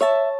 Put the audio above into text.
you